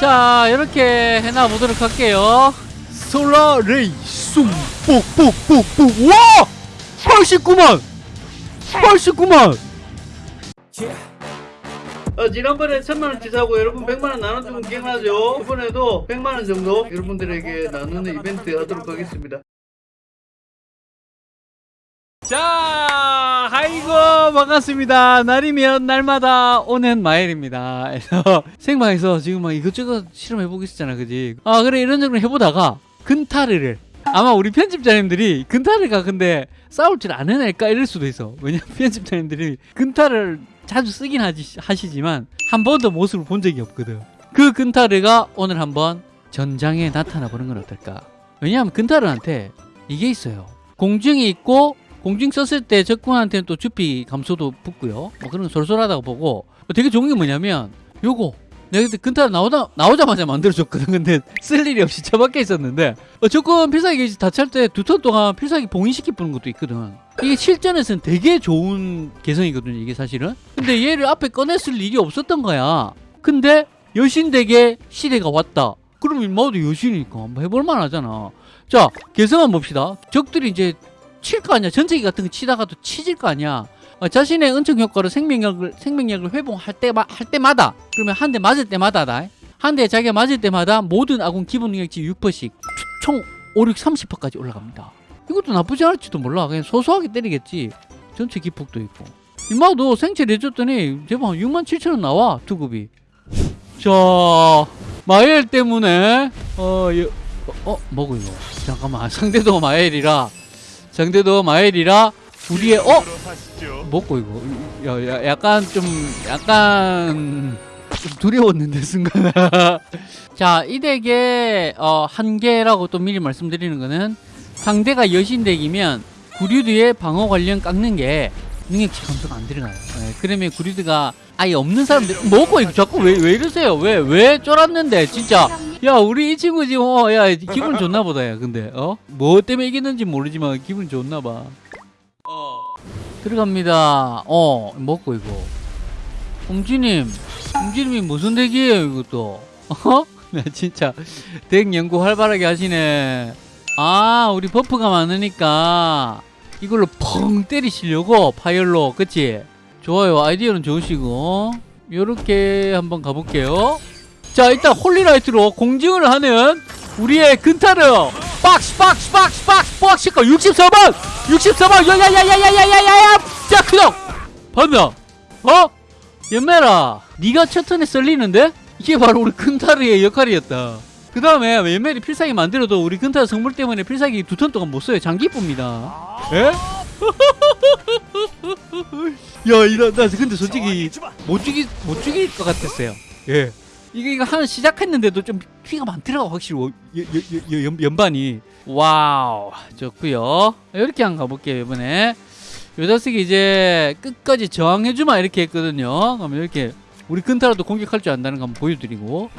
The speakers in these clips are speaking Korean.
자 이렇게 해놔 보도록 할게요. 솔라 레이 쏨 뽁뽁뽁뽁 와! 89만! 89만! 어, 지난번에 천만원치 사고 여러분 백만원 나눠주면 기억나죠? 이번에도 100만원 정도 여러분들에게 나누는 이벤트 하도록 하겠습니다 자, 아이고 반갑습니다. 날이면 날마다 오는 마일입니다. 생방에서 지금 막 이것저것 실험해보고 있었잖아, 그지? 아 그래 이런 정도 해보다가 근타르를 아마 우리 편집자님들이 근타르가 근데 싸울 줄 아는 애일까 이럴 수도 있어. 왜냐면 편집자님들이 근타를 자주 쓰긴 하지, 하시지만 한 번도 모습을 본 적이 없거든. 그 근타르가 오늘 한번 전장에 나타나 보는 건 어떨까? 왜냐하면 근타르한테 이게 있어요. 공중이 있고 공중 썼을 때 적군한테는 또 주피 감소도 붙고요. 뭐 그런 거 솔솔하다고 보고 되게 좋은 게 뭐냐면 요거 내가 그때 근타를 나오다, 나오자마자 만들어줬거든. 근데 쓸 일이 없이 처박혀 있었는데 어, 적군 필살기 다찰 때 두 턴 동안 필살기 봉인시키 뿌는 것도 있거든. 이게 실전에서는 되게 좋은 개성이거든요. 이게 사실은. 근데 얘를 앞에 꺼냈을 일이 없었던 거야. 근데 여신덱의 시대가 왔다. 그럼 인마도 여신이니까 한번 해볼만 하잖아. 자, 개성만 봅시다. 적들이 이제 칠 거 아니야. 전체기 같은 거 치다가도 치질 거 아니야. 어, 자신의 은총 효과로 생명력을 생명력을 회복할 때마 할 때마다 그러면 한 대 맞을 때마다다. 한 대 자기가 맞을 때마다 모든 아군 기본 능력치 6%씩 총 5, 6, 30%까지 올라갑니다. 이것도 나쁘지 않을지도 몰라. 그냥 소소하게 때리겠지. 전체 기폭도 있고. 임마도 생체 내줬더니 제발 6만 7천 원 나와 투급이. 자 마엘 때문에 어, 여, 어, 어 뭐고 이거? 잠깐만 상대도 마엘이라 상대도 마엘이라 우리의 어? 먹고 이거. 야, 야 약간 좀 약간 좀 두려웠는데 순간. 자이 덱의 어, 한계라고 또 미리 말씀드리는 거는 상대가 여신 덱이면 구류드의 방어 관련 깎는 게 능력치 감소가 안 들어가요. 네, 그러면 구류드가 아예 없는 사람들 먹고 이거 자꾸 왜, 왜 이러세요? 왜 왜 쫄았는데 진짜 야 우리 이 친구 지금 어, 야 기분 좋나 보다 야 근데 어 뭐 때문에 이겼는지 모르지만 기분 좋나 봐. 어. 들어갑니다. 어 먹고 이거. 홍지님 홍지님이 무슨 deck이에요 이것도? 어? 네 진짜. deck 연구 활발하게 하시네. 아 우리 buff가 많으니까 이걸로 펑 때리시려고 파이얼로 그치? 좋아요. 아이디어는 좋으시고. 요렇게 한번 가볼게요 자 일단 홀리라이트로 공증을 하는 우리의 근타르 박스 박스 박스 박스 박스 64번 64번 야야야야야야야야 자 크덕 봤나 어? 연매라 네가 첫 턴에 썰리는데? 이게 바로 우리 근타르의 역할이었다 그 다음에 연멜이 필살기 만들어도 우리 근타르 성물 때문에 필살기 두 턴 동안 못 써요 장기 쁩니다 에? 야, 이러, 나 근데 솔직히 못 죽이 못 죽일 것 같았어요. 예. 이게 이거 하나 시작했는데도 좀 피가 많더라고 확실히 워- 여- 여- 여- 연, 연반이. 와우, 좋고요. 이렇게 한번 가볼게요 이번에. 요 자식이 이제 끝까지 저항해주마 이렇게 했거든요. 그러면 이렇게 우리 근타라도 공격할 줄 안다는 거 한번 보여드리고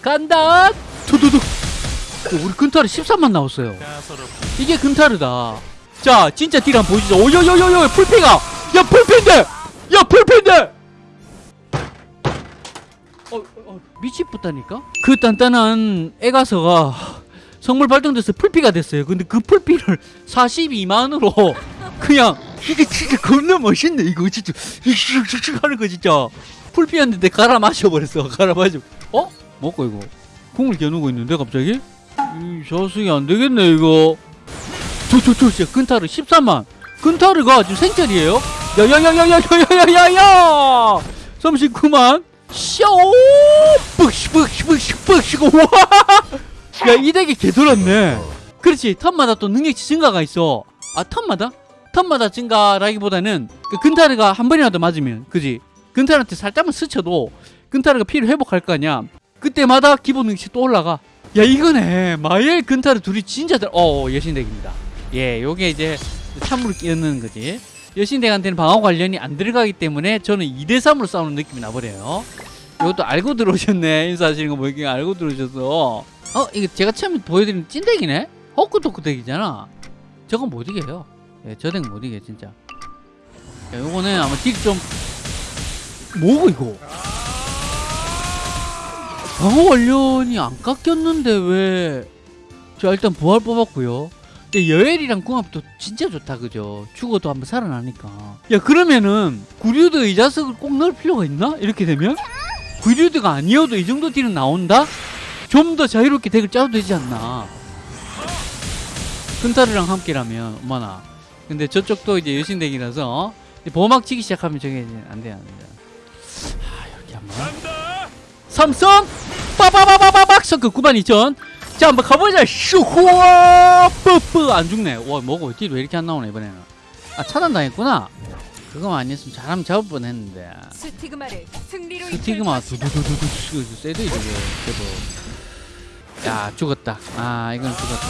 간다. 두두둑. 어, 우리 근타르 13만 나왔어요. 이게 근타르다. 자, 진짜 딜 한번 보시죠. 오요요요요 풀피가. 야 풀피인데. 야 풀피인데. 어, 어, 미치겠다니까. 그 단단한 애가서가 성물 발동돼서 풀피가 됐어요. 근데 그 풀피를 42만으로 그냥 이게 진짜 겁나 멋있네. 이거 진짜 슉슉슉슉 하는 거 진짜. 풀피였는데 갈아 마셔버렸어. 갈아 마셔. 어? 먹고 이거. 궁을 겨누고 있는데 갑자기? 이 자식이 안 되겠네 이거. 저저저 진짜 근타르 13만. 근타르가 지금 생짜리예요? 야야야야야야야야야야! 39만. 샤오! 뻑시 뻑시 뻑시 뻑시 와! 야, 이 덱이 개돌았네. 그렇지. 턴마다 또 능력치 증가가 있어. 아, 턴마다? 턴마다 증가라기보다는 그 근타르가 한 번이라도 맞으면, 그지? 근타르한테 살짝만 스쳐도 근타르가 피를 회복할 거 아니야. 그때마다 기본 능력치 또 올라가. 야, 이거네. 마엘 근타르 둘이 진짜 잘, 어, 여신덱입니다. 예, 요게 이제 참으로 끼얹는 거지. 여신덱한테는 방어 관련이 안 들어가기 때문에 저는 2대3으로 싸우는 느낌이 나버려요. 이것도 알고 들어오셨네. 인사하시는 거 보니까 알고 들어오셔서. 어, 이거 제가 처음에 보여드린 찐덱이네? 호크토크 덱이잖아. 저건 못 이겨요. 예, 저덱 못 이겨, 진짜. 야, 요거는 아마 딜 좀. 뭐고, 이거? 방어 관련이 안 깎였는데 왜? 자 일단 부활 뽑았고요. 근데 여엘이랑 궁합도 진짜 좋다 그죠? 죽어도 한번 살아나니까. 야 그러면은 구류드 이 자석을 꼭 넣을 필요가 있나? 이렇게 되면 구류드가 아니어도 이 정도 딜은 나온다? 좀 더 자유롭게 덱을 짜도 되지 않나? 큰타르랑 함께라면 엄마나. 근데 저쪽도 이제 여신덱이라서 보호막 치기 시작하면 저게 이제 안 돼요 안 돼요. 아 이렇게 한번. 삼성 빠바바바바박 서크 92,000 자 한번 가보자. 슈후아 뿌뿌 안 죽네. 와 뭐고 딜 왜 이렇게 안 나오네 이번에는. 아 차단당했구나. 그거만 아니었으면 잘하면 잡을 뻔했는데. 스티그마를 승리로 스티그마 두두두두두. 세대 이거 그래도 야 죽었다. 아 이건 죽었다.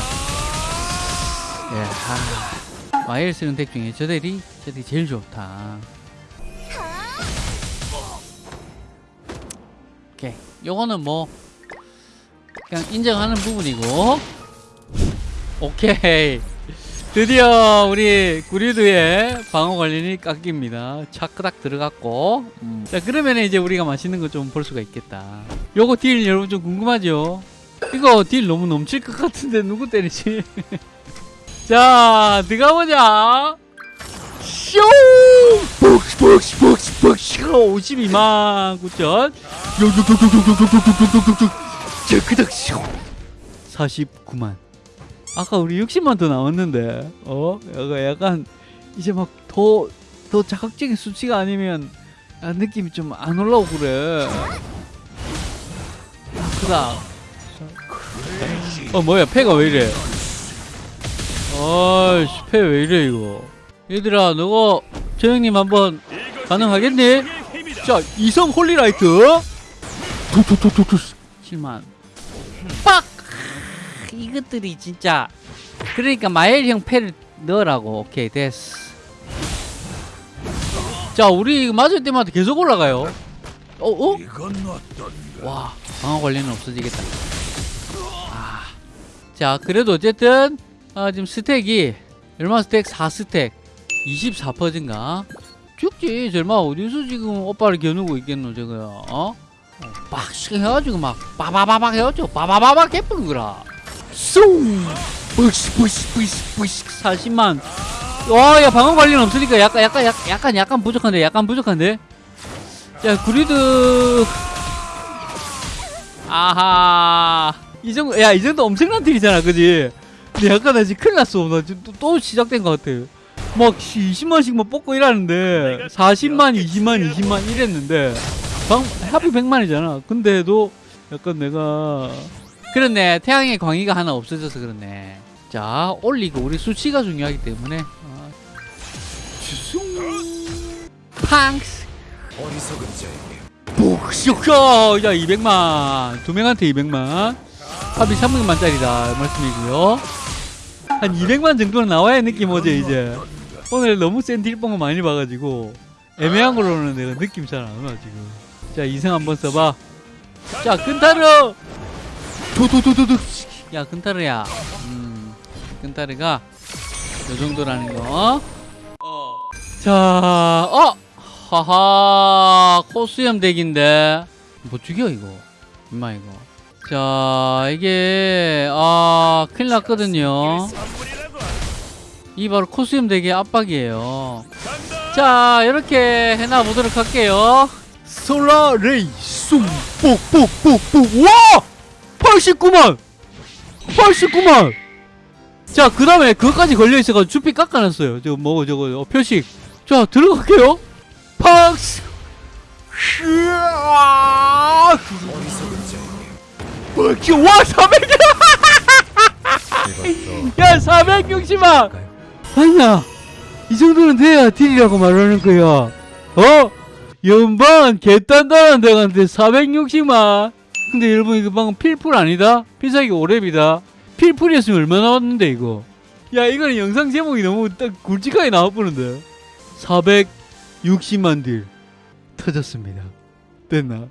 예 아. 마일 쓰는 덱 중에 저 덱이 저 덱이 제일 좋다. 오케이. 요거는 뭐 그냥 인정하는 부분이고 오케이 드디어 우리 구리드의 방어 관련이 깎입니다 차크닥 들어갔고 음. 자 그러면 이제 우리가 맛있는 거 좀 볼 수가 있겠다 요거 딜 여러분 좀 궁금하죠 이거 딜 너무 넘칠 것 같은데 누구 때리지 자 들어가보자 쇼! 복시 복시 복시 복시 52만 9천 자 그닥 쇼 49만. 아까 우리 60만 더 나왔는데 어? 약간, 약간 이제 막 더 더 자극적인 수치가 아니면 야, 느낌이 좀 안 올라오고 그래. 그닥 어 뭐야? 패가 왜 이래? 어이씨 패 왜 이래 이거? 얘들아 너가 저 형님 한번 가능하겠니? 자 이성 holy light? 투투투투투 7만 빡 이것들이 진짜 그러니까 마엘 형 패를 넣으라고 오케이 됐어 자 우리 맞을 때마다 계속 올라가요 어? 어? 와 방어 관리는 없어지겠다 아. 자 그래도 어쨌든 아, 지금 스택이 얼마 스택? 4스택 24%인가? 죽지 절마 어디서 지금 오빠를 겨누고 있겠노 저거 어? 빡 해가지고 막 빠바바박 해가지고 빠바바박 해뿌는 거라. 쏨 뿌시 뿌시 뿌시 뿌시 40만. 와야 방어 관리는 없으니까 약간 약간 약간 약간 부족한데 약간 부족한데? 자 구리드. 아하. 이 정도 야 이 정도 엄청난 딜이잖아 그지? 근데 약간 나 지금 큰일 났어 나 지금 또, 또 시작된 것 같아. 막 20만씩만 뽑고 이러는데 40만 20만 20만 이랬는데 방 하필 100만이잖아. 근데도 약간 내가 그렇네. 태양의 광희가 하나 없어져서 그렇네. 자 올리고 우리 수치가 중요하기 때문에. 아, 팡스. 어리석은 자에게 북쇼쇼 야 200만. 두 명한테 200만. 합이 300만짜리다. 말씀이고요. 한 200만 정도는 나와야 느낌 오지 이제. 오늘 너무 센 딜뽕을 많이 봐가지고 애매한 걸로는 내가 느낌 잘 안 와 지금 자 이승 한번 써봐 자 근타르 도도도도도 야 근타르야 음 근타르가 요 정도라는 거 자, 어! 하하, 코스염 덱인데. 뭐 죽여, 이거. 임마, 이거. 자, 이게, 아, 큰일 났거든요. 이 바로 코스염 덱의 압박이에요. 자, 이렇게 해놔보도록 할게요. 솔라 레이, 쏨, 뽁뽁뽁뽁, 와! 89만! 89만! 자, 그 다음에 그것까지 걸려있어가지고 주피 깎아놨어요. 저거 뭐, 저거, 어, 표식. 자, 들어갈게요. 팍스! 으아! 와, 400! 야, 460만! 아니야. 이 정도는 돼야 딜이라고 말하는 거야. 어? 연방 개단단한 데간데 460만. 근데 여러분 이거 방금 필풀 아니다? 필살기 5렙이다. 필풀이었으면 얼마나 왔는데 이거. 야 이거는 영상 제목이 너무 딱 굵직하게 나와보는데. 460만 딜 터졌습니다. 됐나?